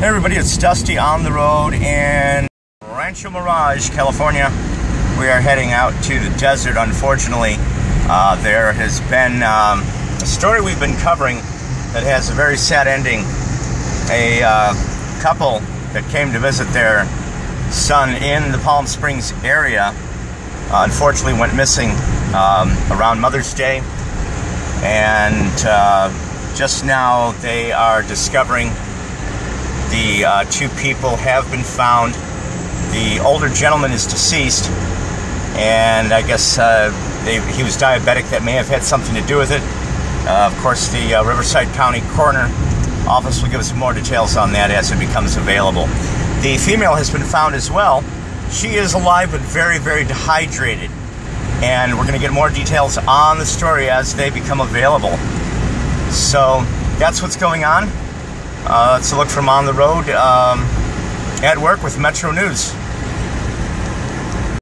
Hey everybody, it's Dusty on the road in Rancho Mirage, California. We are heading out to the desert. Unfortunately, uh, there has been um, a story we've been covering that has a very sad ending. A uh, couple that came to visit their son in the Palm Springs area uh, unfortunately went missing um, around Mother's Day, and uh, just now they are discovering the uh, two people have been found. The older gentleman is deceased, and I guess uh, they, he was diabetic. That may have had something to do with it. Uh, of course, the uh, Riverside County Coroner Office will give us more details on that as it becomes available. The female has been found as well. She is alive but very, very dehydrated. And we're going to get more details on the story as they become available. So that's what's going on. Uh, let's look from on the road um, at work with Metro News.